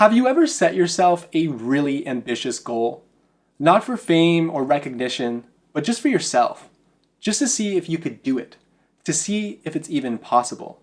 Have you ever set yourself a really ambitious goal? Not for fame or recognition, but just for yourself. Just to see if you could do it. To see if it's even possible.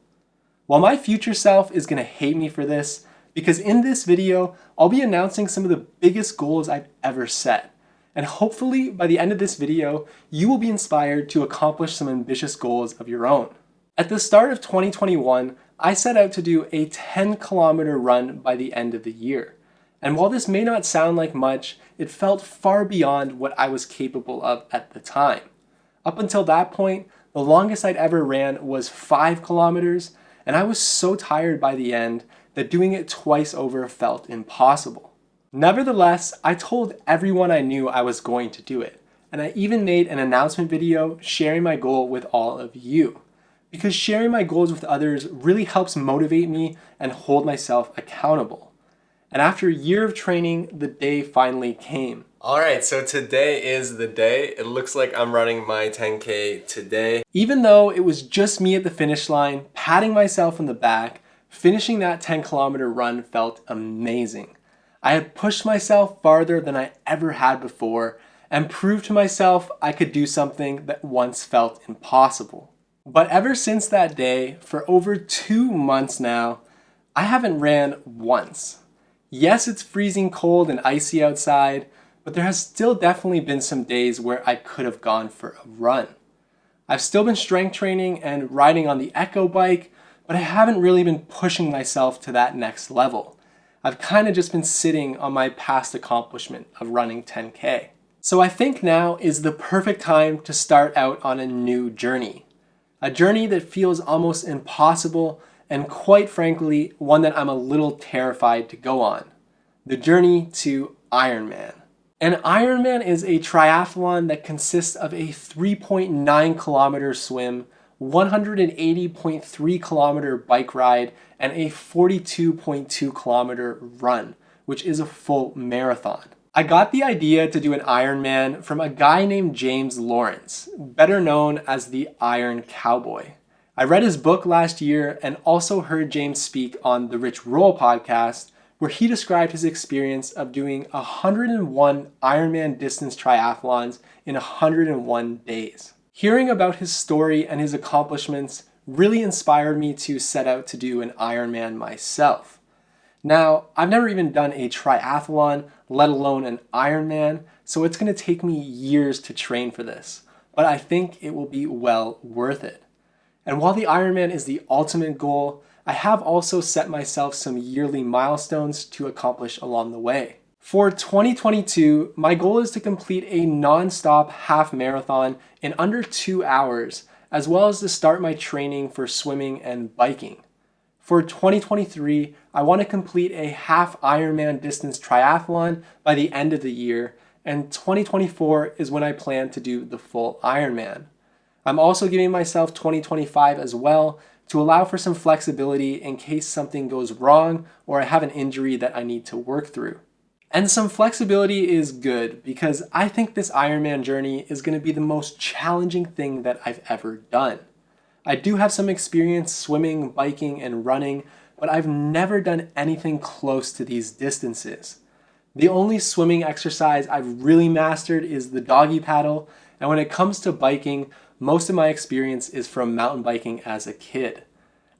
While my future self is going to hate me for this, because in this video, I'll be announcing some of the biggest goals I've ever set. And hopefully by the end of this video, you will be inspired to accomplish some ambitious goals of your own. At the start of 2021, I set out to do a 10 kilometer run by the end of the year. And while this may not sound like much, it felt far beyond what I was capable of at the time. Up until that point, the longest I'd ever ran was 5 kilometers, and I was so tired by the end that doing it twice over felt impossible. Nevertheless, I told everyone I knew I was going to do it, and I even made an announcement video sharing my goal with all of you. Because sharing my goals with others really helps motivate me and hold myself accountable. And after a year of training, the day finally came. All right, so today is the day. It looks like I'm running my 10K today. Even though it was just me at the finish line, patting myself on the back, Finishing that 10 kilometer run felt amazing. I had pushed myself farther than I ever had before and proved to myself I could do something that once felt impossible. But ever since that day, for over two months now, I haven't ran once. Yes, it's freezing cold and icy outside, but there has still definitely been some days where I could have gone for a run. I've still been strength training and riding on the Echo bike, but I haven't really been pushing myself to that next level. I've kind of just been sitting on my past accomplishment of running 10K. So I think now is the perfect time to start out on a new journey. A journey that feels almost impossible and quite frankly, one that I'm a little terrified to go on. The journey to Ironman. An Ironman is a triathlon that consists of a 3.9 kilometer swim 180.3 kilometer bike ride, and a 42.2 kilometer run, which is a full marathon. I got the idea to do an Ironman from a guy named James Lawrence, better known as the Iron Cowboy. I read his book last year and also heard James speak on the Rich Roll podcast, where he described his experience of doing 101 Ironman distance triathlons in 101 days. Hearing about his story and his accomplishments really inspired me to set out to do an Ironman myself. Now, I've never even done a triathlon, let alone an Ironman, so it's going to take me years to train for this, but I think it will be well worth it. And while the Ironman is the ultimate goal, I have also set myself some yearly milestones to accomplish along the way. For 2022, my goal is to complete a non-stop half marathon in under two hours, as well as to start my training for swimming and biking. For 2023, I want to complete a half Ironman distance triathlon by the end of the year, and 2024 is when I plan to do the full Ironman. I'm also giving myself 2025 as well to allow for some flexibility in case something goes wrong or I have an injury that I need to work through. And some flexibility is good because I think this Ironman journey is going to be the most challenging thing that I've ever done. I do have some experience swimming, biking, and running, but I've never done anything close to these distances. The only swimming exercise I've really mastered is the doggy paddle, and when it comes to biking, most of my experience is from mountain biking as a kid.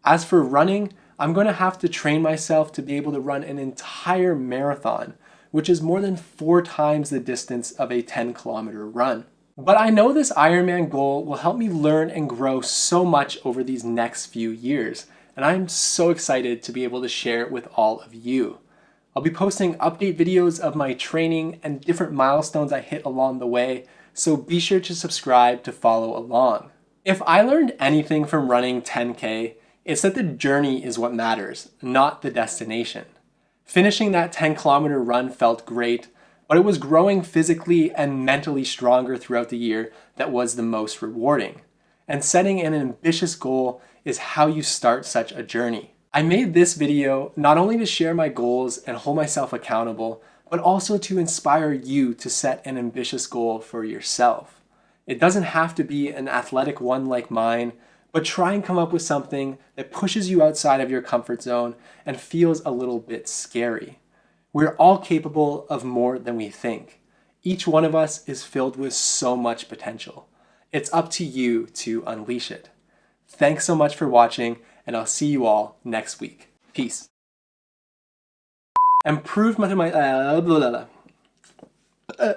As for running, I'm going to have to train myself to be able to run an entire marathon, which is more than four times the distance of a 10 kilometer run. But I know this Ironman goal will help me learn and grow so much over these next few years, and I'm so excited to be able to share it with all of you. I'll be posting update videos of my training and different milestones I hit along the way, so be sure to subscribe to follow along. If I learned anything from running 10K, it's that the journey is what matters, not the destination. Finishing that 10 kilometer run felt great, but it was growing physically and mentally stronger throughout the year that was the most rewarding. And setting an ambitious goal is how you start such a journey. I made this video not only to share my goals and hold myself accountable, but also to inspire you to set an ambitious goal for yourself. It doesn't have to be an athletic one like mine, but try and come up with something that pushes you outside of your comfort zone and feels a little bit scary. We're all capable of more than we think. Each one of us is filled with so much potential. It's up to you to unleash it. Thanks so much for watching, and I'll see you all next week. Peace. Improved. Uh, uh.